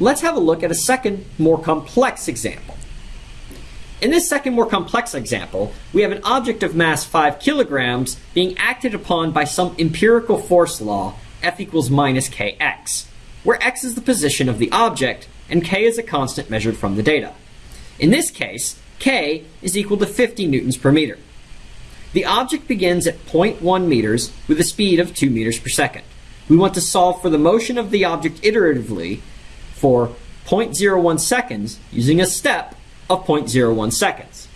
let's have a look at a second, more complex example. In this second, more complex example, we have an object of mass 5 kilograms being acted upon by some empirical force law, F equals minus kx, where x is the position of the object and k is a constant measured from the data. In this case, k is equal to 50 newtons per meter. The object begins at 0.1 meters with a speed of 2 meters per second. We want to solve for the motion of the object iteratively for 0.01 seconds using a step of 0.01 seconds.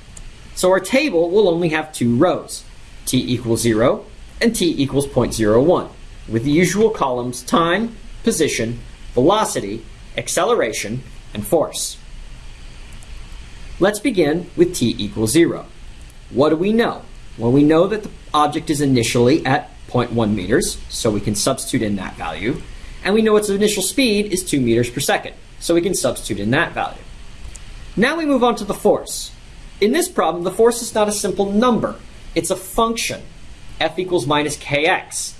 So our table will only have two rows, t equals 0 and t equals 0.01, with the usual columns time, position, velocity, acceleration, and force. Let's begin with t equals 0. What do we know? Well, we know that the object is initially at 0.1 meters, so we can substitute in that value. And we know its initial speed is 2 meters per second, so we can substitute in that value. Now we move on to the force. In this problem, the force is not a simple number. It's a function, F equals minus kx.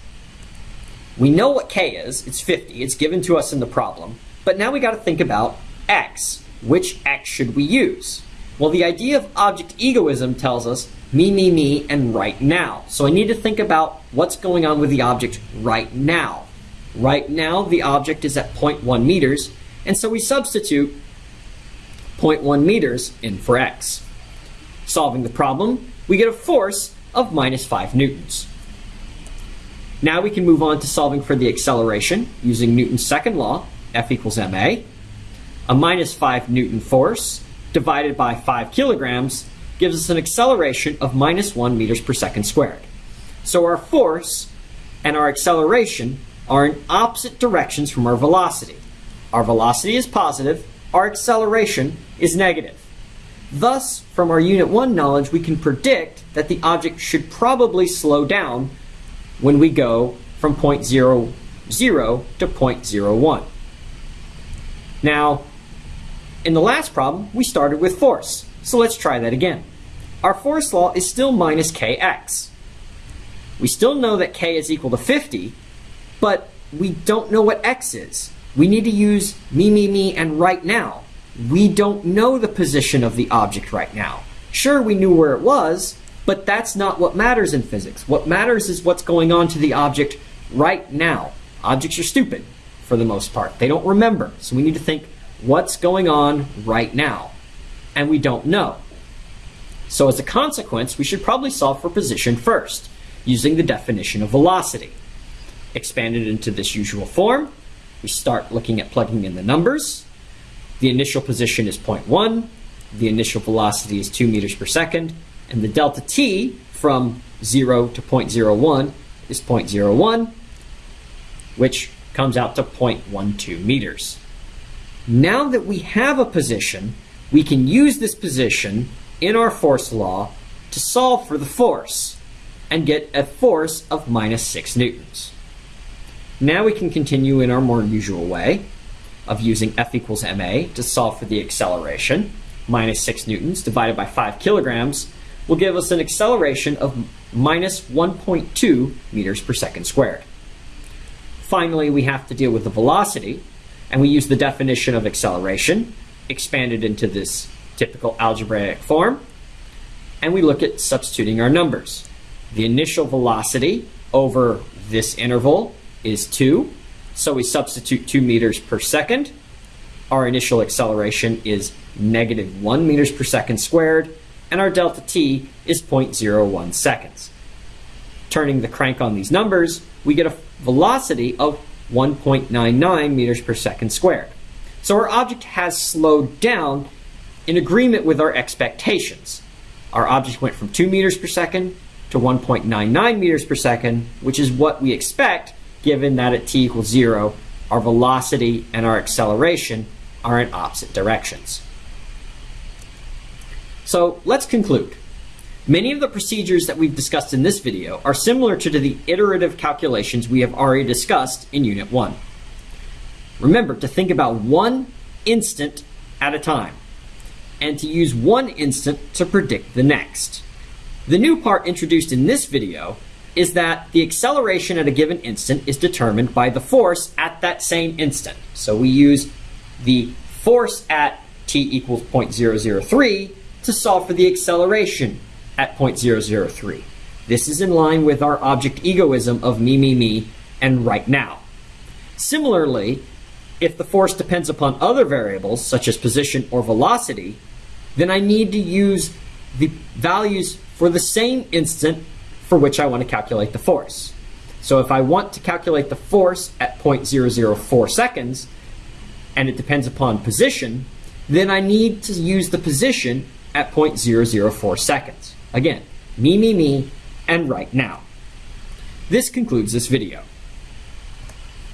We know what k is, it's 50, it's given to us in the problem, but now we got to think about x. Which x should we use? Well, the idea of object egoism tells us me, me, me, and right now. So I need to think about what's going on with the object right now. Right now, the object is at 0.1 meters, and so we substitute 0.1 meters in for x. Solving the problem, we get a force of minus 5 newtons. Now we can move on to solving for the acceleration using Newton's second law, F equals ma. A minus 5 newton force divided by 5 kilograms gives us an acceleration of minus 1 meters per second squared. So our force and our acceleration are in opposite directions from our velocity. Our velocity is positive, our acceleration is negative. Thus, from our Unit 1 knowledge, we can predict that the object should probably slow down when we go from 0.00 to 0.01. Now, in the last problem, we started with force. So let's try that again. Our force law is still minus kx. We still know that k is equal to 50, but we don't know what x is. We need to use me, me, me, and right now. We don't know the position of the object right now. Sure, we knew where it was, but that's not what matters in physics. What matters is what's going on to the object right now. Objects are stupid for the most part. They don't remember. So we need to think what's going on right now. And we don't know. So as a consequence, we should probably solve for position first, using the definition of velocity. Expanded into this usual form, we start looking at plugging in the numbers. The initial position is 0.1, the initial velocity is 2 meters per second, and the delta t from 0 to 0.01 is 0.01, which comes out to 0.12 meters. Now that we have a position, we can use this position in our force law to solve for the force and get a force of minus 6 newtons. Now we can continue in our more usual way of using F equals ma to solve for the acceleration. Minus 6 newtons divided by 5 kilograms will give us an acceleration of minus 1.2 meters per second squared. Finally, we have to deal with the velocity, and we use the definition of acceleration, expanded into this typical algebraic form, and we look at substituting our numbers. The initial velocity over this interval is 2, so we substitute 2 meters per second. Our initial acceleration is negative 1 meters per second squared, and our delta t is 0.01 seconds. Turning the crank on these numbers, we get a velocity of 1.99 meters per second squared. So our object has slowed down in agreement with our expectations. Our object went from 2 meters per second to 1.99 meters per second, which is what we expect given that at t equals 0, our velocity and our acceleration are in opposite directions. So let's conclude. Many of the procedures that we've discussed in this video are similar to the iterative calculations we have already discussed in Unit 1. Remember to think about one instant at a time and to use one instant to predict the next. The new part introduced in this video is that the acceleration at a given instant is determined by the force at that same instant. So we use the force at t equals 0.003 to solve for the acceleration at 0.003. This is in line with our object egoism of me, me, me, and right now. Similarly, if the force depends upon other variables, such as position or velocity, then I need to use the values for the same instant for which I want to calculate the force. So if I want to calculate the force at 0.004 seconds, and it depends upon position, then I need to use the position at 0.004 seconds. Again, me, me, me, and right now. This concludes this video.